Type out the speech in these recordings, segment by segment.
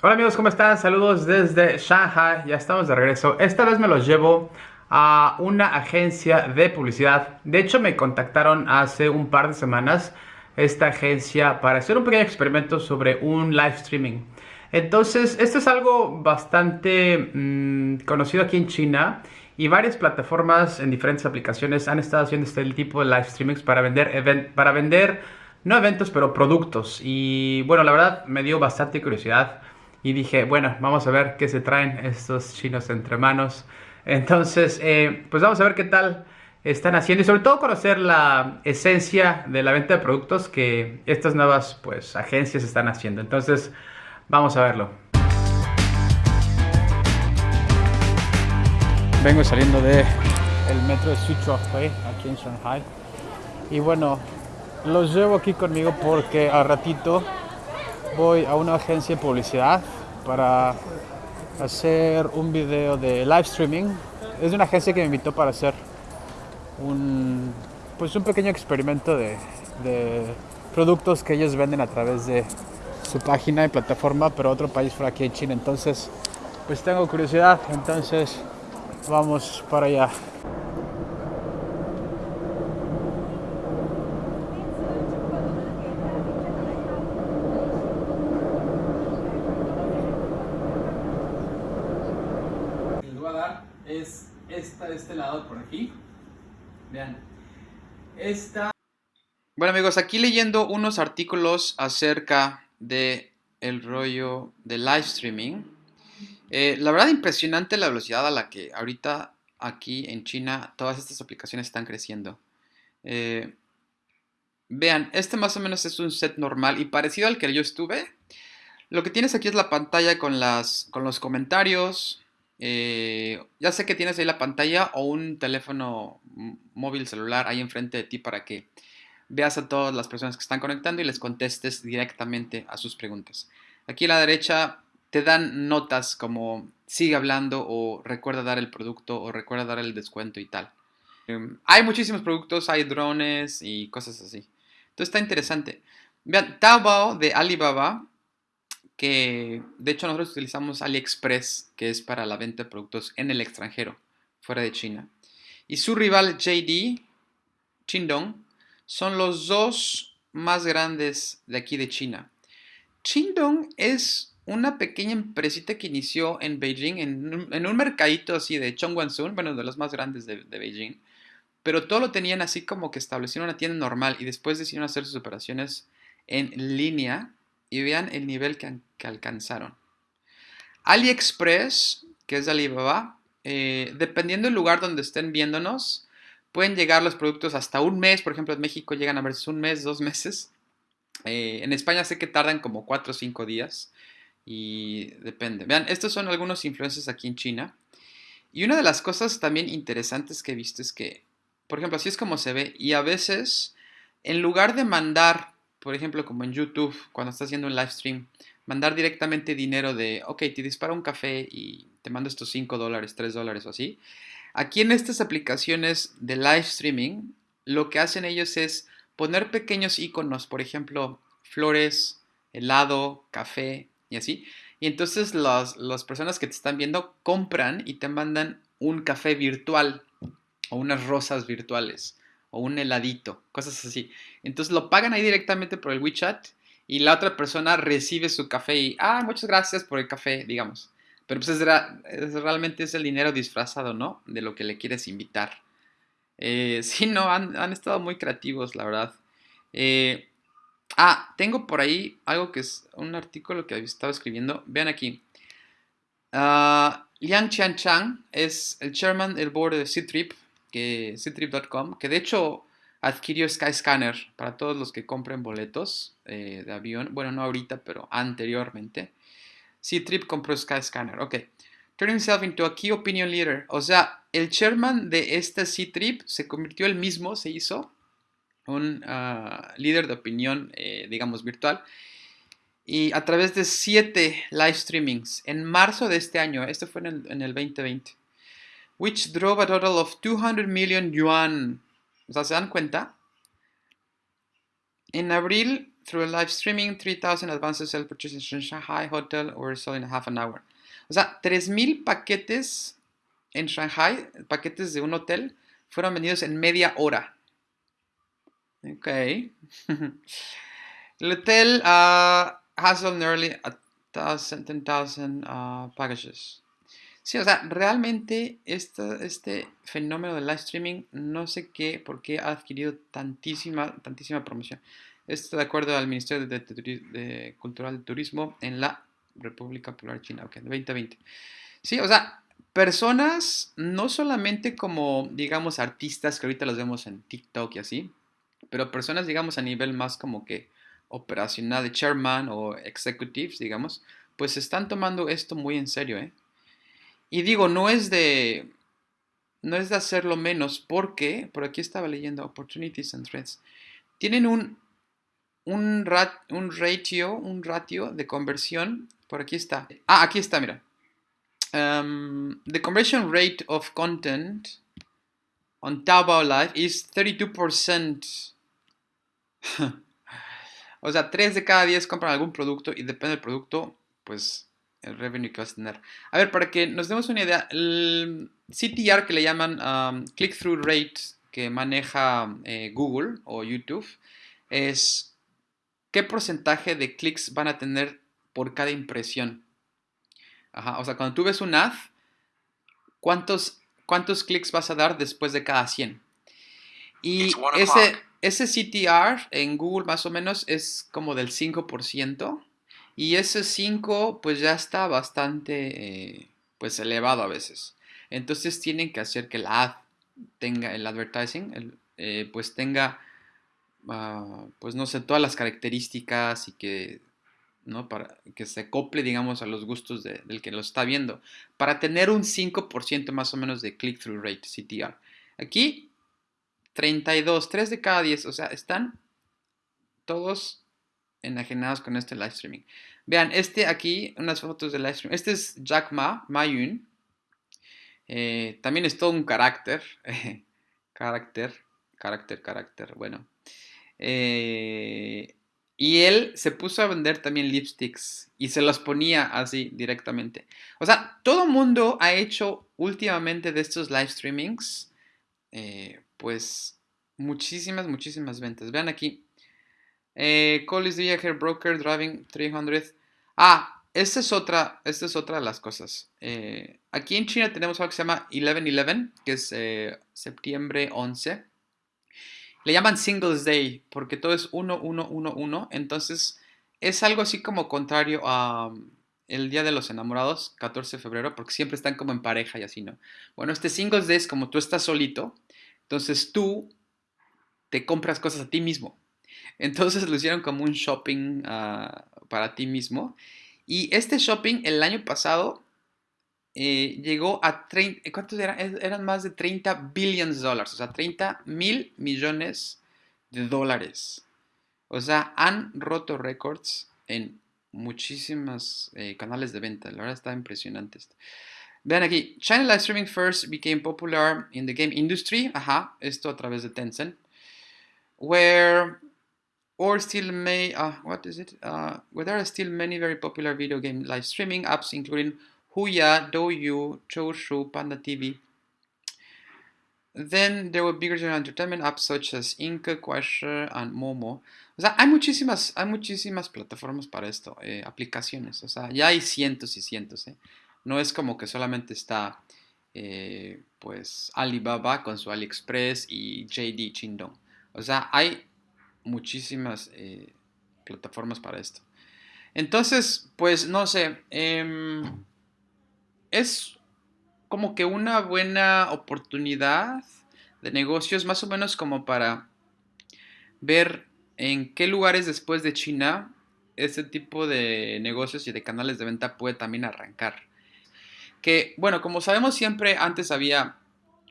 Hola amigos, ¿cómo están? Saludos desde Shanghai, ya estamos de regreso. Esta vez me los llevo a una agencia de publicidad. De hecho, me contactaron hace un par de semanas esta agencia para hacer un pequeño experimento sobre un live streaming. Entonces, esto es algo bastante mmm, conocido aquí en China y varias plataformas en diferentes aplicaciones han estado haciendo este tipo de live streamings para vender, para vender no eventos, pero productos. Y bueno, la verdad me dio bastante curiosidad y dije, bueno, vamos a ver qué se traen estos chinos entre manos. Entonces, eh, pues vamos a ver qué tal están haciendo y sobre todo conocer la esencia de la venta de productos que estas nuevas pues agencias están haciendo. Entonces, vamos a verlo. Vengo saliendo de metro de Sichuanhui aquí en Shanghai y bueno, los llevo aquí conmigo porque al ratito voy a una agencia de publicidad para hacer un video de live streaming. Es una agencia que me invitó para hacer un, pues un pequeño experimento de, productos que ellos venden a través de su página y plataforma, pero otro país fuera aquí en China. Entonces, pues tengo curiosidad, entonces vamos para allá. es esta de este lado por aquí. Vean. Esta. Bueno amigos, aquí leyendo unos artículos acerca de el rollo de live streaming. Eh, la verdad impresionante la velocidad a la que ahorita aquí en China todas estas aplicaciones están creciendo. Eh, vean, este más o menos es un set normal y parecido al que yo estuve. Lo que tienes aquí es la pantalla con, las, con los comentarios, eh, ya sé que tienes ahí la pantalla o un teléfono móvil celular ahí enfrente de ti para que veas a todas las personas que están conectando y les contestes directamente a sus preguntas. Aquí a la derecha te dan notas como sigue hablando o recuerda dar el producto o recuerda dar el descuento y tal. Em, hay muchísimos productos, hay drones y cosas así. Entonces está interesante. Vean, Taobao de Alibaba que de hecho nosotros utilizamos AliExpress, que es para la venta de productos en el extranjero, fuera de China. Y su rival JD, Chindong, son los dos más grandes de aquí de China. Chindong es una pequeña empresita que inició en Beijing, en un, mercadito así de Chongguansun, bueno, de los más grandes de, de Beijing. Pero todo lo tenían así como que establecieron una tienda normal y después decidieron hacer sus operaciones en línea y vean el nivel que, alcanzaron. AliExpress, que es de Alibaba, eh, dependiendo del lugar donde estén viéndonos, pueden llegar los productos hasta un mes. Por ejemplo, en México llegan a veces un mes, dos meses. Eh, en España sé que tardan como cuatro o cinco días y depende. Vean, estos son algunos influencers aquí en China. Y una de las cosas también interesantes que he visto es que, por ejemplo, así es como se ve. Y a veces, en lugar de mandar por ejemplo, como en YouTube, cuando estás haciendo un live stream, mandar directamente dinero de, ok, te disparo un café y te mando estos 5 dólares, 3 dólares o así. Aquí en estas aplicaciones de live streaming, lo que hacen ellos es poner pequeños iconos, por ejemplo, flores, helado, café y así. Y entonces las, las personas que te están viendo compran y te mandan un café virtual o unas rosas virtuales o un heladito, cosas así. Entonces lo pagan ahí directamente por el WeChat y la otra persona recibe su café y, ah, muchas gracias por el café, digamos. Pero pues es, realmente es el dinero disfrazado, ¿no? De lo que le quieres invitar. Eh, sí, no, han, estado muy creativos, la verdad. Eh, ah, tengo por ahí algo que es un artículo que estaba escribiendo. Vean aquí. Uh, Liang Chang es el chairman del board de C-Trip, que Ctrip.com, que de hecho adquirió Skyscanner para todos los que compren boletos eh, de avión. Bueno, no ahorita, pero anteriormente. Ctrip compró Skyscanner. Ok. Turn himself into a key opinion leader. O sea, el chairman de este Ctrip se convirtió él mismo, se hizo un ah, líder de opinión, eh, digamos, virtual. Y a través de siete live streamings en marzo de este año, este fue en el 2020 which drove a total of 200 million yuan. ¿se dan cuenta? En abril through live streaming, 3,000 advances self purchases in Shanghai hotel were sold in half an hour. O sea, 3,000 paquetes en Shanghai, paquetes de un hotel, fueron vendidos en media hora. Ok. El hotel uh, has sold nearly a thousand, 10,000 uh, packages. Sí, o sea, realmente este, fenómeno del live streaming, no sé qué, por qué ha adquirido tantísima, tantísima promoción. Esto de acuerdo al Ministerio de, Cultural de Turismo en la República Popular China, ok, de 2020. Sí, o sea, personas no solamente como, digamos, artistas que ahorita los vemos en TikTok y así, pero personas, digamos, a nivel más como que operacional de chairman o executives, digamos, pues están tomando esto muy en serio, ¿eh? Y digo, no es de no es de hacerlo menos porque, por aquí estaba leyendo Opportunities and Threats, tienen un, un, un ratio, un ratio de conversión, por aquí está. Ah, aquí está, mira. Um, the conversion rate of content on Taobao Live is 32%. o sea, 3 de cada 10 compran algún producto y depende del producto, pues el revenue que vas a tener. A ver, para que nos demos una idea, el CTR que le llaman um, click-through rate que maneja eh, Google o YouTube es qué porcentaje de clics van a tener por cada impresión. Ajá, o sea, cuando tú ves un ad, ¿cuántos, cuántos clics vas a dar después de cada 100? Y ese, ese CTR en Google más o menos es como del 5%. Y ese 5 pues ya está bastante eh, pues elevado a veces. Entonces tienen que hacer que la ad tenga, el advertising, eh, pues tenga, ah, pues no sé, todas las características y que, ¿no? Para que se acople, digamos, a los gustos del que lo está viendo. Para tener un 5% más o menos de click-through rate, CTR. Aquí, 32, 3 de cada 10, o sea, están todos enajenados con este live streaming. Vean, este aquí, unas fotos del live streaming. Este es Jack Ma, Ma Yun. Eh, también es todo un carácter. carácter, carácter, carácter. Bueno. Eh, y él se puso a vender también lipsticks y se los ponía así directamente. O sea, todo mundo ha hecho últimamente de estos live streamings, eh, pues muchísimas, muchísimas ventas. Vean aquí, eh, Call is Hair Broker Driving 300. Ah, esta es otra, esta es otra de las cosas. Eh, aquí en China tenemos algo que se llama 11-11, que es eh, septiembre 11. Le llaman Singles Day porque todo es 1-1-1-1. Entonces es algo así como contrario a um, el Día de los Enamorados, 14 de febrero, porque siempre están como en pareja y así, ¿no? Bueno, este Singles Day es como tú estás solito. Entonces tú te compras cosas a ti mismo. Entonces lo hicieron como un shopping ah, para ti mismo. Y este shopping el año pasado eh, llegó a 30, ¿cuántos eran? Eran más de 30 billions de dólares, o sea, 30 mil millones de dólares. O sea, han roto récords en muchísimos eh, canales de venta. La verdad está impresionante esto. Vean aquí, China Live Streaming first became popular in the game industry. Ajá, esto a través de Tencent. Where or still may uh, what is it uh, there are still many very popular video game live streaming apps including Huya, Douyu, Choushu, Panda TV. Then there were bigger entertainment apps such as Inca, Quasher, and Momo. O sea, hay muchísimas, hay muchísimas plataformas para esto, eh, aplicaciones. O sea, ya hay cientos y cientos. Eh. No es como que solamente está, eh, pues, Alibaba con su AliExpress y JD Chindong. O sea, hay muchísimas eh, plataformas para esto. Entonces, pues no sé, em, es como que una buena oportunidad de negocios, más o menos como para ver en qué lugares después de China este tipo de negocios y de canales de venta puede también arrancar. Que, bueno, como sabemos siempre, antes había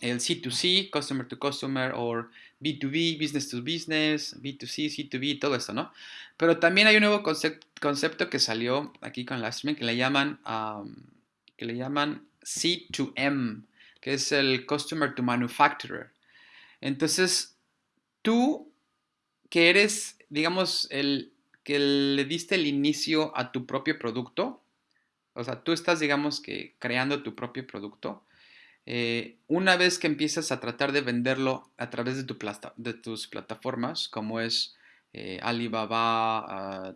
el C2C, Customer to Customer, o B2B, Business to Business, B2C, C2B, todo esto, ¿no? Pero también hay un nuevo concepto que salió aquí con streaming que le llaman, que le llaman C2M, que es el Customer to Manufacturer. Entonces, tú que eres, digamos, el que le diste el inicio a tu propio producto, o sea, tú estás, digamos que, creando tu propio producto, eh, una vez que empiezas a tratar de venderlo a través de, tu de tus plataformas, como es eh, Alibaba, ah,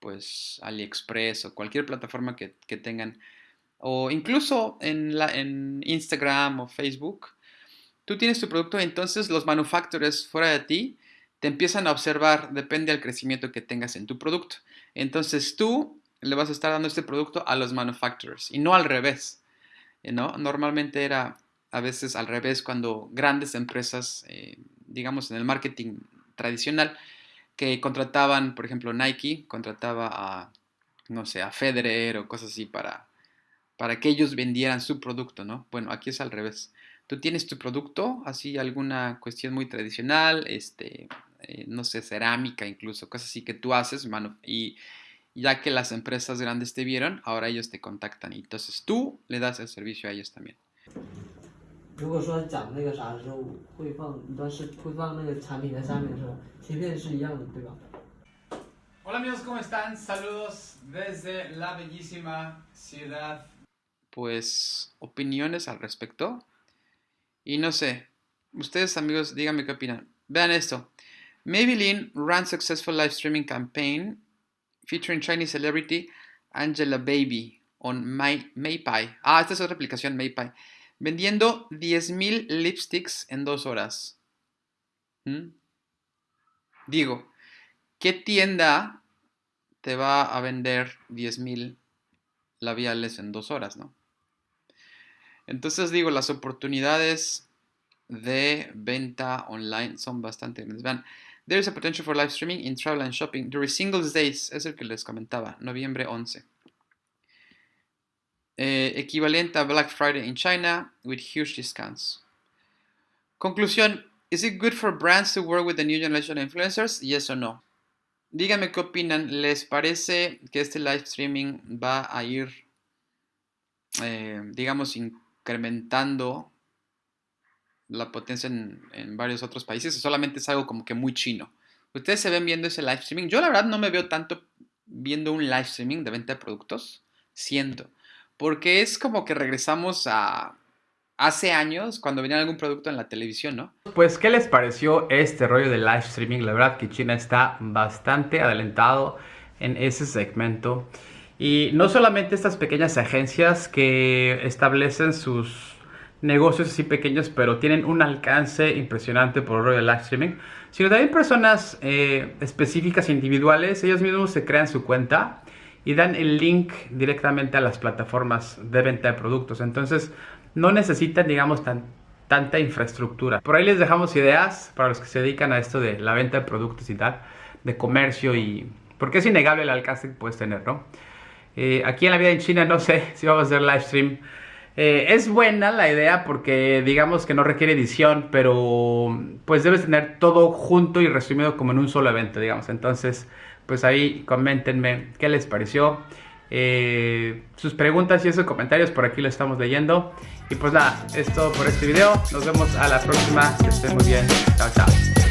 pues AliExpress o cualquier plataforma que, tengan, o incluso en, en Instagram o Facebook, tú tienes tu producto, entonces los manufacturers fuera de ti te empiezan a observar, depende del crecimiento que tengas en tu producto. Entonces tú le vas a estar dando este producto a los manufacturers y no al revés. ¿No? Normalmente era a veces al revés cuando grandes empresas, eh, digamos en el marketing tradicional, que contrataban, por ejemplo, Nike contrataba a, no sé, a Federer o cosas así para, para que ellos vendieran su producto, ¿no? Bueno, aquí es al revés. Tú tienes tu producto, así alguna cuestión muy tradicional, este, eh, no sé, cerámica incluso, cosas así que tú haces, mano, y ya que las empresas grandes te vieron, ahora ellos te contactan y entonces tú le das el servicio a ellos también. Hola amigos, ¿cómo están? Saludos desde la bellísima ciudad. Pues opiniones al respecto. Y no sé, ustedes amigos, díganme qué opinan. Vean esto. Maybelline ran successful live streaming campaign featuring Chinese celebrity Angela Baby on My, Maypie. Ah, esta es otra aplicación, Maypie. Vendiendo 10.000 lipsticks en dos horas. ¿Mm? Digo, ¿qué tienda te va a vender 10.000 labiales en dos horas, no? Entonces digo, las oportunidades de venta online son bastante grandes. Vean, There is a potential for live streaming in travel and shopping during Singles Days, es el que les comentaba, noviembre 11. Eh, equivalente a Black Friday in China with huge discounts. Conclusión, is it good for brands to work with the new generation of influencers? Yes or no. Díganme qué opinan. ¿Les parece que este live streaming va a ir, eh, digamos, incrementando la potencia en, varios otros países, solamente es algo como que muy chino. Ustedes se ven viendo ese live streaming. Yo la verdad no me veo tanto viendo un live streaming de venta de productos, siento, porque es como que regresamos a hace años cuando venía algún producto en la televisión, ¿no? Pues, ¿qué les pareció este rollo de live streaming? La verdad que China está bastante adelantado en ese segmento. Y no solamente estas pequeñas agencias que establecen sus negocios así pequeños, pero tienen un alcance impresionante por el rollo del live streaming, sino también personas eh, específicas individuales, ellos mismos se crean su cuenta y dan el link directamente a las plataformas de venta de productos. Entonces, no necesitan, digamos, tan, tanta infraestructura. Por ahí les dejamos ideas para los que se dedican a esto de la venta de productos y tal, de comercio y... Porque es innegable el alcance que puedes tener, ¿no? Eh, aquí en la vida en China no sé si vamos a hacer live stream eh, es buena la idea porque digamos que no requiere edición, pero pues debes tener todo junto y resumido como en un solo evento, digamos. Entonces, pues ahí coméntenme qué les pareció. Eh, sus preguntas y esos comentarios por aquí lo estamos leyendo. Y pues nada, es todo por este video. Nos vemos a la próxima. Que estén muy bien. Chao, chao.